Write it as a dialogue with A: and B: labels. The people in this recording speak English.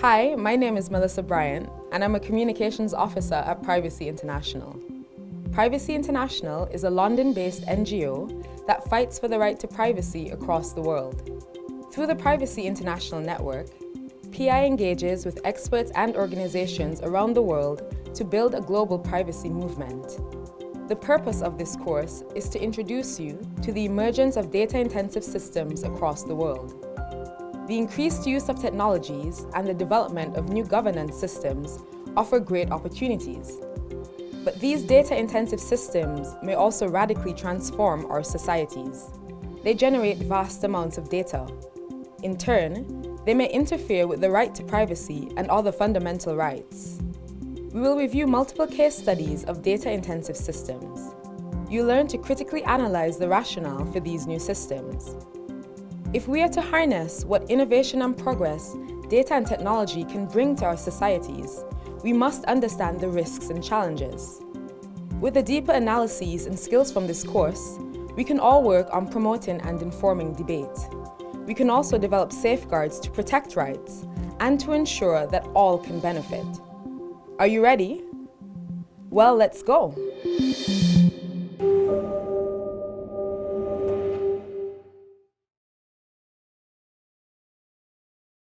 A: Hi, my name is Melissa Bryant, and I'm a Communications Officer at Privacy International. Privacy International is a London-based NGO that fights for the right to privacy across the world. Through the Privacy International Network, PI engages with experts and organizations around the world to build a global privacy movement. The purpose of this course is to introduce you to the emergence of data-intensive systems across the world. The increased use of technologies and the development of new governance systems offer great opportunities. But these data-intensive systems may also radically transform our societies. They generate vast amounts of data. In turn, they may interfere with the right to privacy and other fundamental rights. We will review multiple case studies of data-intensive systems. You learn to critically analyze the rationale for these new systems. If we are to harness what innovation and progress data and technology can bring to our societies, we must understand the risks and challenges. With the deeper analyses and skills from this course, we can all work on promoting and informing debate. We can also develop safeguards to protect rights and to ensure that all can benefit. Are you ready? Well, let's go.